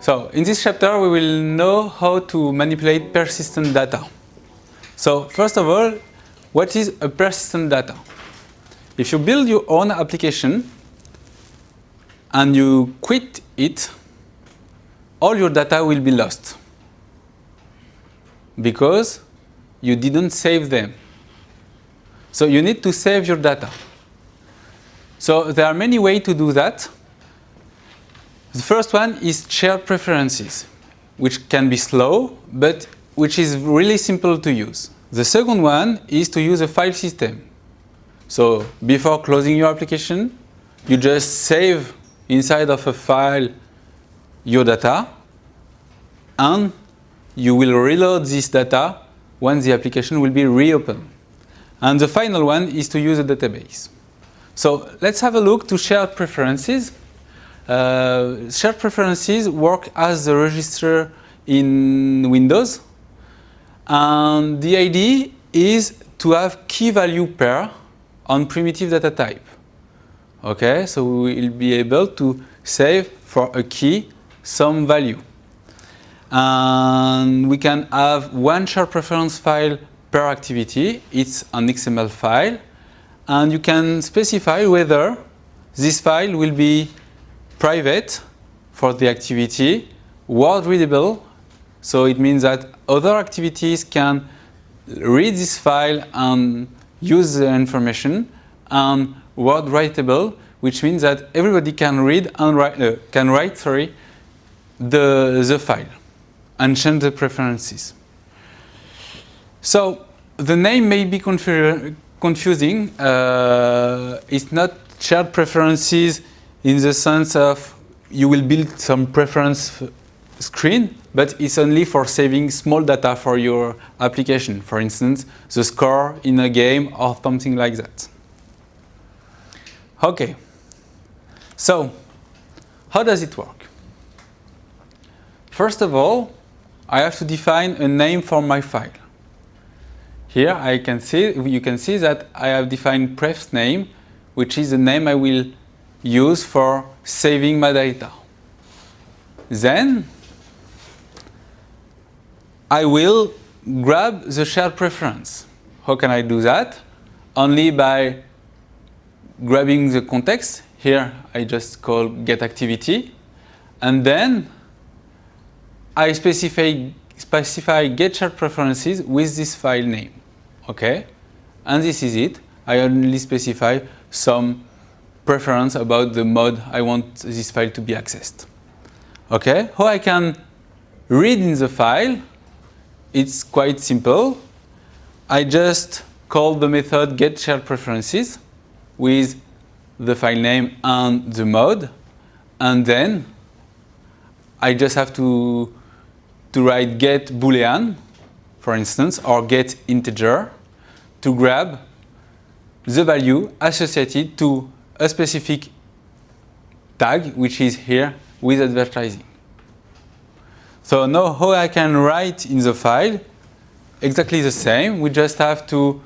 So in this chapter we will know how to manipulate persistent data. So first of all, what is a persistent data? If you build your own application and you quit it, all your data will be lost because you didn't save them. So you need to save your data. So there are many ways to do that. The first one is shared preferences, which can be slow, but which is really simple to use. The second one is to use a file system. So before closing your application, you just save inside of a file your data and you will reload this data when the application will be reopened. And the final one is to use a database. So let's have a look to shared preferences. Uh, shared preferences work as a register in Windows. And the idea is to have key value pair on primitive data type. Okay, so we will be able to save for a key some value. And we can have one shared preference file per activity. It's an XML file. And you can specify whether this file will be private for the activity, word readable, so it means that other activities can read this file and use the information, and word writable, which means that everybody can read and write, uh, can write sorry, the, the file and change the preferences. So the name may be confu confusing. Uh, it's not shared preferences in the sense of you will build some preference screen, but it's only for saving small data for your application. For instance, the score in a game or something like that. Okay, so how does it work? First of all, I have to define a name for my file. Here I can see, you can see that I have defined prefs name, which is the name I will use for saving my data. Then I will grab the shared preference. How can I do that? Only by grabbing the context. Here I just call get activity. And then I specify, specify get shared preferences with this file name. Okay? And this is it. I only specify some preference about the mode I want this file to be accessed. Okay? How I can read in the file, it's quite simple. I just call the method get shared preferences with the file name and the mode. And then I just have to, to write get boolean, for instance, or get integer to grab the value associated to a specific tag, which is here with advertising. So now how I can write in the file, exactly the same. We just have to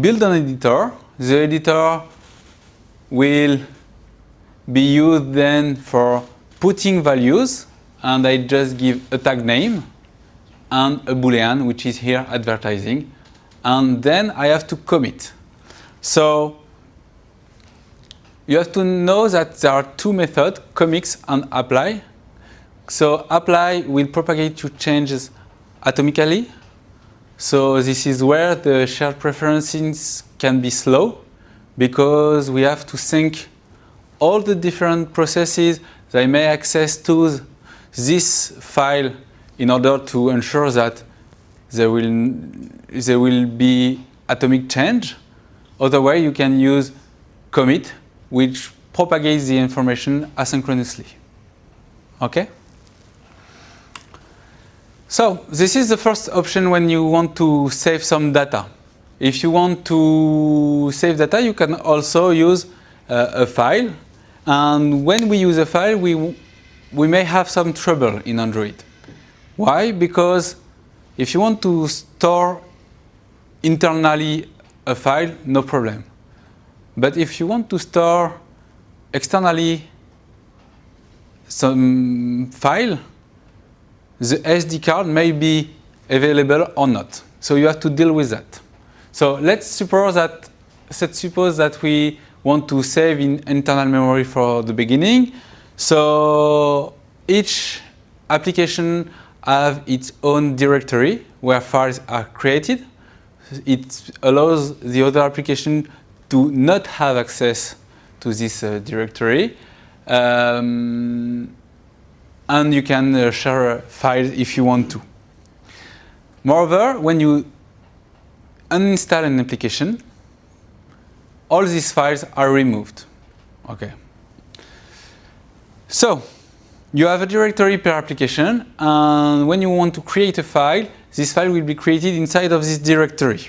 build an editor. The editor will be used then for putting values and I just give a tag name and a boolean which is here advertising and then I have to commit. So you have to know that there are two methods, commits and apply. So apply will propagate your changes atomically. So this is where the shared preferences can be slow because we have to sync all the different processes that may access to this file in order to ensure that there will, there will be atomic change. Otherwise, you can use commit, which propagates the information asynchronously. Okay? So this is the first option when you want to save some data. If you want to save data, you can also use uh, a file. And when we use a file, we, we may have some trouble in Android. Why? Because if you want to store internally a file, no problem. But if you want to store externally some file, the SD card may be available or not. So you have to deal with that. So let's suppose that let's suppose that we want to save in internal memory for the beginning. So each application have its own directory where files are created. It allows the other application to not have access to this uh, directory. Um, and you can uh, share files if you want to. Moreover, when you uninstall an application, all these files are removed. Okay. So, you have a directory per application, and when you want to create a file, this file will be created inside of this directory.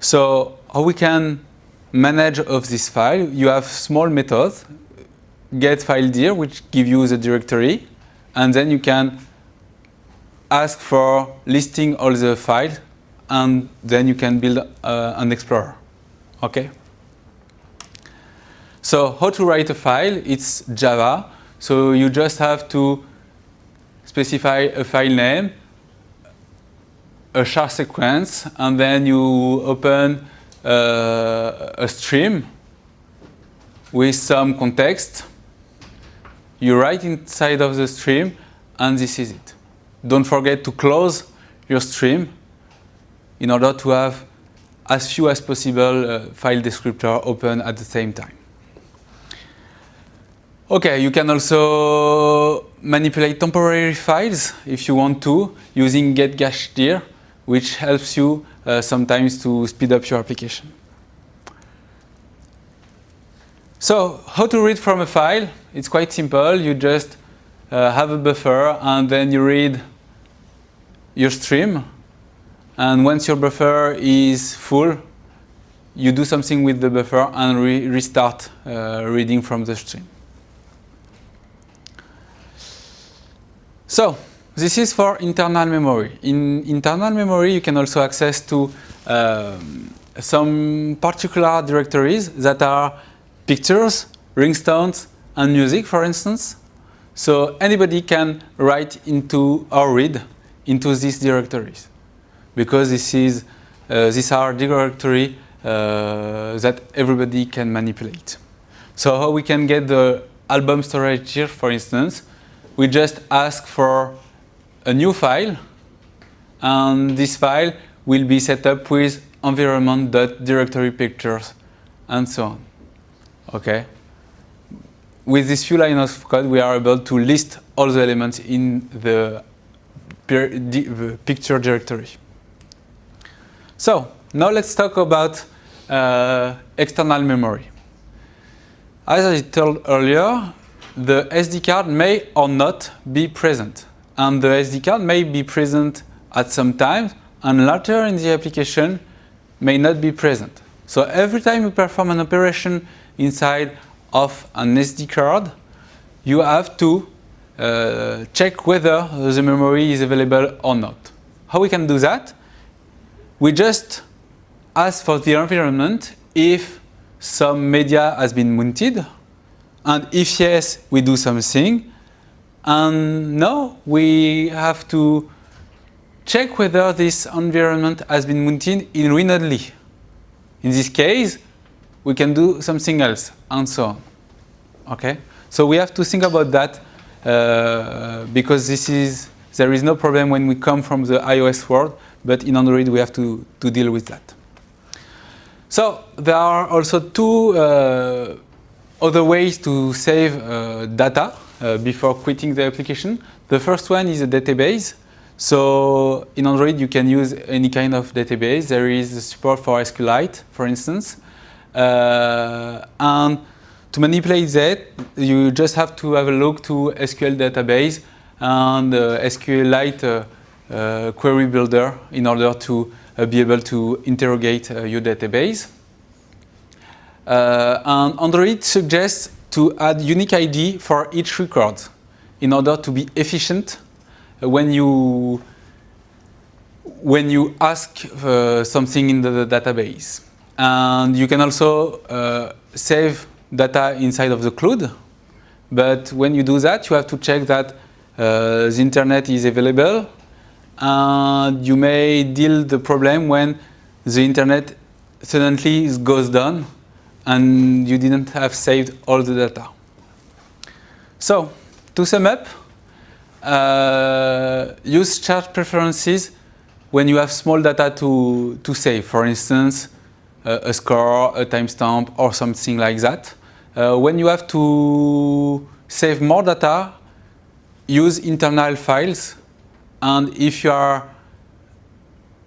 So, how we can manage of this file, you have small methods, get file dir, which give you the directory, and then you can ask for listing all the files, and then you can build uh, an explorer. Okay. So how to write a file? It's Java. So you just have to specify a file name, a char sequence, and then you open uh, a stream with some context. You write inside of the stream, and this is it. Don't forget to close your stream in order to have as few as possible uh, file descriptor open at the same time. Okay, you can also manipulate temporary files if you want to using getCacheDir, which helps you uh, sometimes to speed up your application. So, how to read from a file? It's quite simple. You just uh, have a buffer and then you read your stream and once your buffer is full, you do something with the buffer and re restart uh, reading from the stream. So, this is for internal memory. In internal memory, you can also access to um, some particular directories that are pictures, ringtones, and music, for instance. So anybody can write into or read into these directories because this is uh, these are directory uh, that everybody can manipulate. So how we can get the album storage here, for instance, we just ask for a new file, and this file will be set up with environment.directory pictures and so on. Okay. With this few lines of code, we are able to list all the elements in the picture directory. So now let's talk about uh, external memory. As I told earlier, the SD card may or not be present. And the SD card may be present at some time and later in the application may not be present. So every time you perform an operation inside of an SD card, you have to uh, check whether the memory is available or not. How we can do that? We just ask for the environment if some media has been mounted and if yes, we do something and now we have to check whether this environment has been mounted in read-only. In this case, we can do something else and so on. Okay, so we have to think about that uh, because this is there is no problem when we come from the iOS world but in Android we have to, to deal with that. So there are also two uh, other ways to save uh, data uh, before quitting the application. The first one is a database. So in Android you can use any kind of database. There is support for SQLite, for instance. Uh, and to manipulate that, you just have to have a look to SQL database and uh, SQLite uh, uh, query builder in order to uh, be able to interrogate your database. and Android suggests to add unique ID for each record in order to be efficient. When you when you ask uh, something in the database. And you can also uh, save data inside of the cloud. But when you do that, you have to check that uh, the internet is available. And you may deal the problem when the internet suddenly goes down and you didn't have saved all the data. So, to sum up, uh, use shared preferences when you have small data to, to save. For instance, uh, a score, a timestamp, or something like that. Uh, when you have to save more data, use internal files. And if you are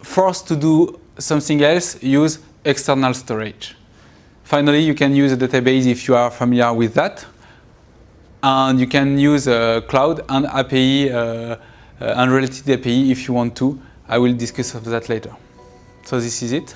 forced to do something else, use external storage. Finally, you can use a database if you are familiar with that. And you can use a cloud and API, uh, uh, and related API if you want to. I will discuss of that later. So this is it.